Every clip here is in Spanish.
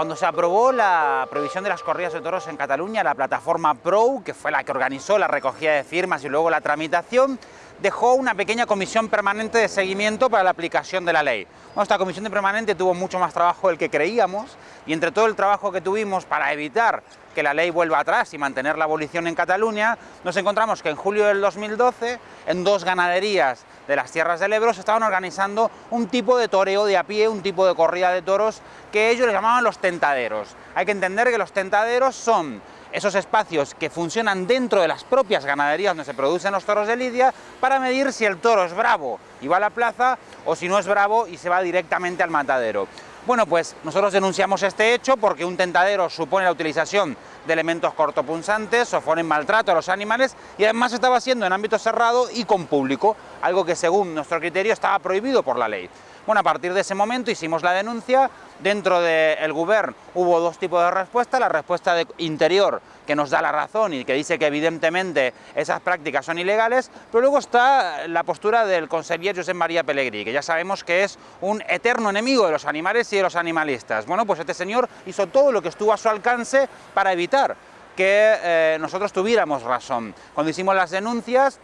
Cuando se aprobó la prohibición de las corridas de toros en Cataluña, la plataforma PRO, que fue la que organizó la recogida de firmas y luego la tramitación, dejó una pequeña comisión permanente de seguimiento para la aplicación de la ley. esta comisión de permanente tuvo mucho más trabajo del que creíamos y entre todo el trabajo que tuvimos para evitar que la ley vuelva atrás y mantener la abolición en Cataluña, nos encontramos que en julio del 2012, en dos ganaderías de las tierras del Ebro, se estaban organizando un tipo de toreo de a pie, un tipo de corrida de toros que ellos le llamaban los tentaderos. Hay que entender que los tentaderos son esos espacios que funcionan dentro de las propias ganaderías donde se producen los toros de lidia para medir si el toro es bravo y va a la plaza o si no es bravo y se va directamente al matadero. Bueno, pues nosotros denunciamos este hecho porque un tentadero supone la utilización de elementos cortopunzantes, ponen maltrato a los animales y además estaba haciendo en ámbito cerrado y con público, algo que según nuestro criterio estaba prohibido por la ley. Bueno, a partir de ese momento hicimos la denuncia, dentro del Gobierno hubo dos tipos de respuesta, la respuesta de interior que nos da la razón y que dice que evidentemente esas prácticas son ilegales, pero luego está la postura del conseller José María Pellegrí, que ya sabemos que es un eterno enemigo de los animales y de los animalistas. Bueno, pues este señor hizo todo lo que estuvo a su alcance para evitar que eh, nosotros tuviéramos razón. Cuando hicimos las denuncias,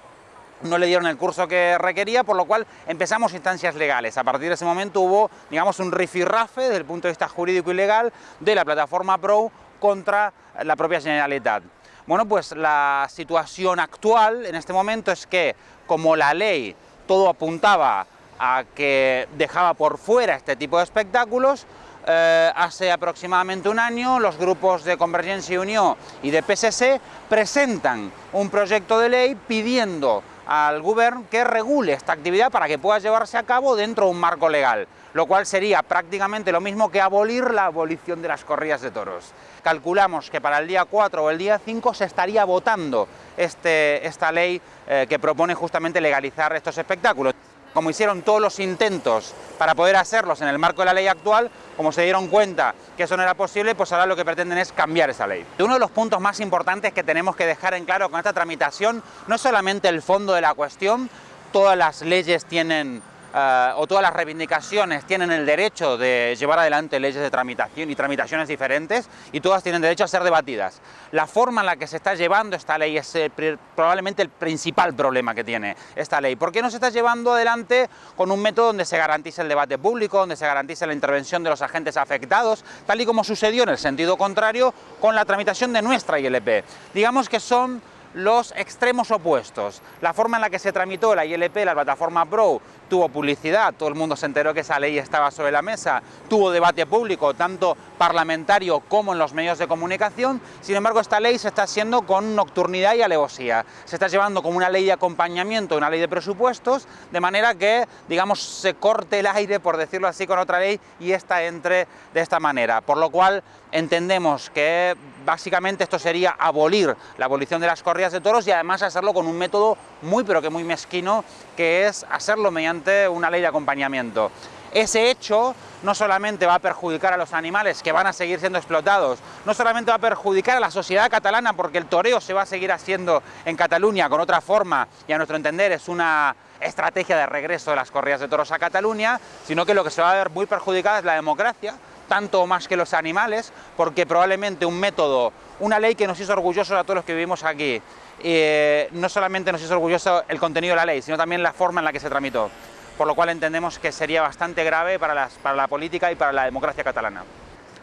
no le dieron el curso que requería, por lo cual empezamos instancias legales. A partir de ese momento hubo, digamos, un rifirrafe desde el punto de vista jurídico y legal de la plataforma PRO contra la propia Generalitat. Bueno, pues la situación actual en este momento es que, como la ley todo apuntaba a que dejaba por fuera este tipo de espectáculos, eh, hace aproximadamente un año los grupos de Convergencia y Unión y de PSC presentan un proyecto de ley pidiendo al gobierno que regule esta actividad para que pueda llevarse a cabo dentro de un marco legal, lo cual sería prácticamente lo mismo que abolir la abolición de las corridas de toros. Calculamos que para el día 4 o el día 5 se estaría votando este, esta ley eh, que propone justamente legalizar estos espectáculos como hicieron todos los intentos para poder hacerlos en el marco de la ley actual, como se dieron cuenta que eso no era posible, pues ahora lo que pretenden es cambiar esa ley. Uno de los puntos más importantes que tenemos que dejar en claro con esta tramitación no es solamente el fondo de la cuestión, todas las leyes tienen eh, o todas las reivindicaciones tienen el derecho de llevar adelante leyes de tramitación y tramitaciones diferentes y todas tienen derecho a ser debatidas. La forma en la que se está llevando esta ley es eh, probablemente el principal problema que tiene esta ley. ¿Por qué no se está llevando adelante con un método donde se garantice el debate público, donde se garantice la intervención de los agentes afectados, tal y como sucedió en el sentido contrario con la tramitación de nuestra ILP? Digamos que son los extremos opuestos. La forma en la que se tramitó la ILP, la plataforma PRO, tuvo publicidad, todo el mundo se enteró que esa ley estaba sobre la mesa, tuvo debate público, tanto parlamentario como en los medios de comunicación, sin embargo esta ley se está haciendo con nocturnidad y alevosía, se está llevando como una ley de acompañamiento, una ley de presupuestos, de manera que, digamos, se corte el aire, por decirlo así, con otra ley y esta entre de esta manera, por lo cual entendemos que básicamente esto sería abolir la abolición de las corridas de toros y además hacerlo con un método muy pero que muy mezquino, que es hacerlo mediante una ley de acompañamiento. Ese hecho no solamente va a perjudicar a los animales que van a seguir siendo explotados, no solamente va a perjudicar a la sociedad catalana porque el toreo se va a seguir haciendo en Cataluña con otra forma y a nuestro entender es una estrategia de regreso de las corridas de toros a Cataluña, sino que lo que se va a ver muy perjudicada es la democracia, tanto más que los animales, porque probablemente un método, una ley que nos hizo orgullosos a todos los que vivimos aquí, eh, no solamente nos hizo orgulloso el contenido de la ley, sino también la forma en la que se tramitó, por lo cual entendemos que sería bastante grave para, para la política y para la democracia catalana.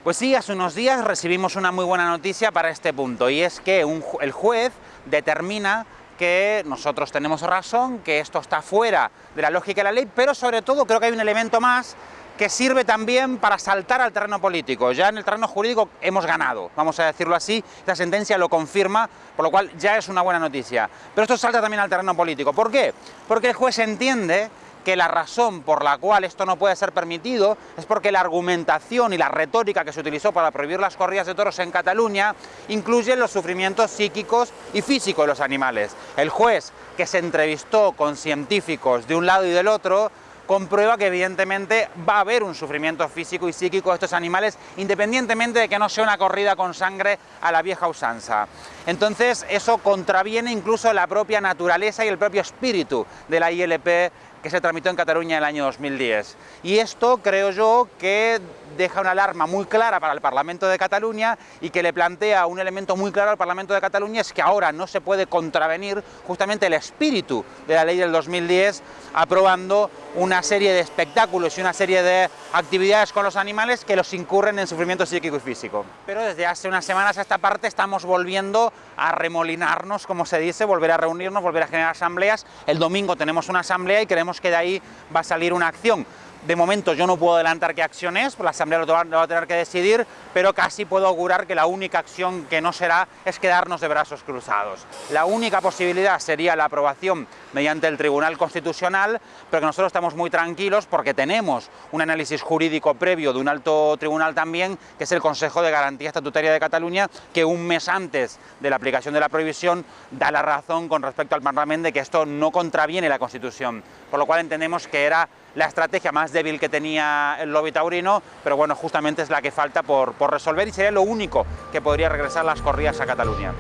Pues sí, hace unos días recibimos una muy buena noticia para este punto, y es que el juez determina que nosotros tenemos razón, que esto está fuera de la lógica de la ley, pero sobre todo creo que hay un elemento más que sirve también para saltar al terreno político. Ya en el terreno jurídico hemos ganado, vamos a decirlo así, esta sentencia lo confirma, por lo cual ya es una buena noticia. Pero esto salta también al terreno político. ¿Por qué? Porque el juez entiende que la razón por la cual esto no puede ser permitido es porque la argumentación y la retórica que se utilizó para prohibir las corridas de toros en Cataluña incluye los sufrimientos psíquicos y físicos de los animales. El juez que se entrevistó con científicos de un lado y del otro comprueba que evidentemente va a haber un sufrimiento físico y psíquico de estos animales, independientemente de que no sea una corrida con sangre a la vieja usanza. Entonces eso contraviene incluso la propia naturaleza y el propio espíritu de la ILP que se tramitó en Cataluña en el año 2010. Y esto creo yo que deja una alarma muy clara para el Parlamento de Cataluña y que le plantea un elemento muy claro al Parlamento de Cataluña es que ahora no se puede contravenir justamente el espíritu de la ley del 2010 aprobando una serie de espectáculos y una serie de actividades con los animales que los incurren en sufrimiento psíquico y físico. Pero desde hace unas semanas a esta parte estamos volviendo a remolinarnos, como se dice, volver a reunirnos, volver a generar asambleas. El domingo tenemos una asamblea y que de ahí va a salir una acción. De momento yo no puedo adelantar qué acción es, la Asamblea lo va a tener que decidir, pero casi puedo augurar que la única acción que no será es quedarnos de brazos cruzados. La única posibilidad sería la aprobación mediante el Tribunal Constitucional, pero que nosotros estamos muy tranquilos porque tenemos un análisis jurídico previo de un alto tribunal también, que es el Consejo de Garantía Estatutaria de Cataluña, que un mes antes de la aplicación de la prohibición da la razón con respecto al Parlamento de que esto no contraviene la Constitución, por lo cual entendemos que era la estrategia más débil que tenía el lobby taurino, pero bueno, justamente es la que falta por, por resolver y sería lo único que podría regresar las corridas a Cataluña.